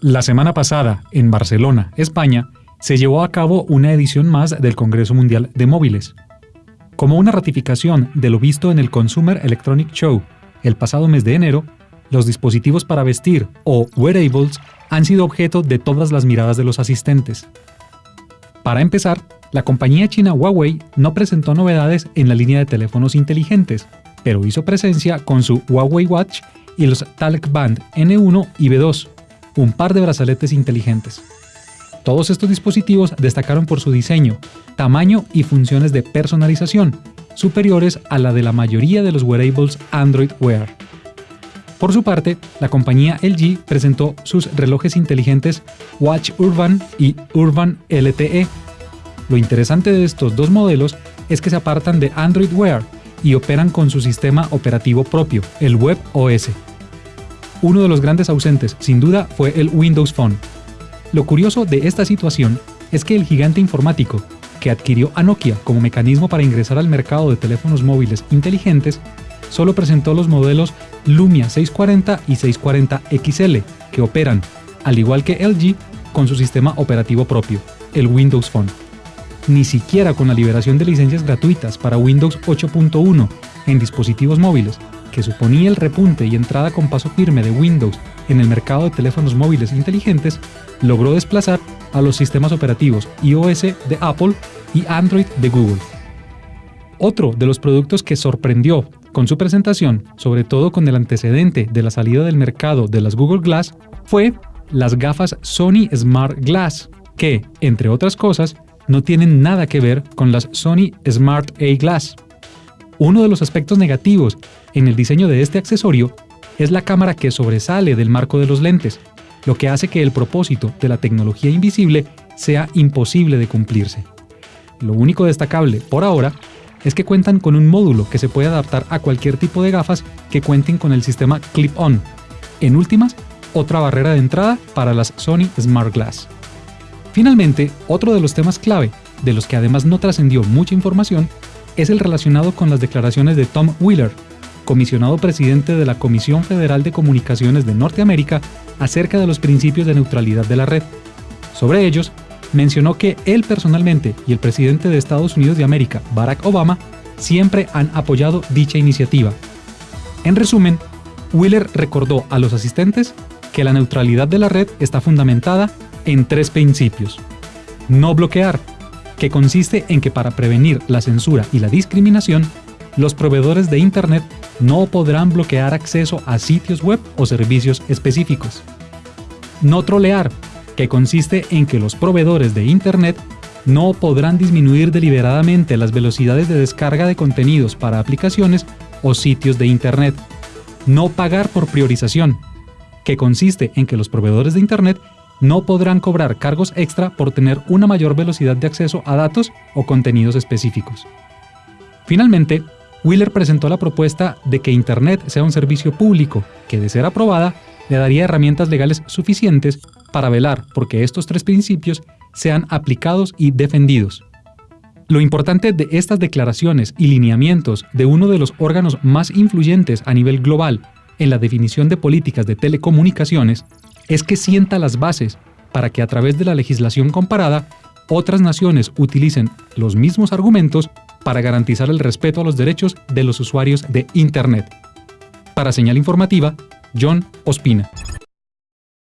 La semana pasada, en Barcelona, España, se llevó a cabo una edición más del Congreso Mundial de Móviles. Como una ratificación de lo visto en el Consumer Electronic Show el pasado mes de enero, los dispositivos para vestir o wearables han sido objeto de todas las miradas de los asistentes. Para empezar, la compañía china Huawei no presentó novedades en la línea de teléfonos inteligentes, pero hizo presencia con su Huawei Watch y los Talk Band N1 y B2, un par de brazaletes inteligentes. Todos estos dispositivos destacaron por su diseño, tamaño y funciones de personalización, superiores a la de la mayoría de los wearables Android Wear. Por su parte, la compañía LG presentó sus relojes inteligentes Watch Urban y Urban LTE. Lo interesante de estos dos modelos es que se apartan de Android Wear y operan con su sistema operativo propio, el Web OS. Uno de los grandes ausentes, sin duda, fue el Windows Phone. Lo curioso de esta situación es que el gigante informático, que adquirió a Nokia como mecanismo para ingresar al mercado de teléfonos móviles inteligentes, solo presentó los modelos Lumia 640 y 640 XL, que operan, al igual que LG, con su sistema operativo propio, el Windows Phone. Ni siquiera con la liberación de licencias gratuitas para Windows 8.1 en dispositivos móviles que suponía el repunte y entrada con paso firme de Windows en el mercado de teléfonos móviles inteligentes, logró desplazar a los sistemas operativos iOS de Apple y Android de Google. Otro de los productos que sorprendió con su presentación, sobre todo con el antecedente de la salida del mercado de las Google Glass, fue las gafas Sony Smart Glass, que, entre otras cosas, no tienen nada que ver con las Sony Smart A Glass. Uno de los aspectos negativos en el diseño de este accesorio es la cámara que sobresale del marco de los lentes, lo que hace que el propósito de la tecnología invisible sea imposible de cumplirse. Lo único destacable por ahora es que cuentan con un módulo que se puede adaptar a cualquier tipo de gafas que cuenten con el sistema Clip-On. En últimas, otra barrera de entrada para las Sony Smart Glass. Finalmente, otro de los temas clave, de los que además no trascendió mucha información, es el relacionado con las declaraciones de Tom Wheeler, comisionado presidente de la Comisión Federal de Comunicaciones de Norteamérica acerca de los principios de neutralidad de la red. Sobre ellos, mencionó que él personalmente y el presidente de Estados Unidos de América, Barack Obama, siempre han apoyado dicha iniciativa. En resumen, Wheeler recordó a los asistentes que la neutralidad de la red está fundamentada en tres principios. No bloquear, que consiste en que para prevenir la censura y la discriminación, los proveedores de Internet no podrán bloquear acceso a sitios web o servicios específicos. No trolear, que consiste en que los proveedores de Internet no podrán disminuir deliberadamente las velocidades de descarga de contenidos para aplicaciones o sitios de Internet. No pagar por priorización, que consiste en que los proveedores de Internet no podrán cobrar cargos extra por tener una mayor velocidad de acceso a datos o contenidos específicos. Finalmente, Wheeler presentó la propuesta de que Internet sea un servicio público que, de ser aprobada, le daría herramientas legales suficientes para velar por que estos tres principios sean aplicados y defendidos. Lo importante de estas declaraciones y lineamientos de uno de los órganos más influyentes a nivel global en la definición de políticas de telecomunicaciones es que sienta las bases para que a través de la legislación comparada otras naciones utilicen los mismos argumentos para garantizar el respeto a los derechos de los usuarios de Internet. Para señal informativa, John Ospina.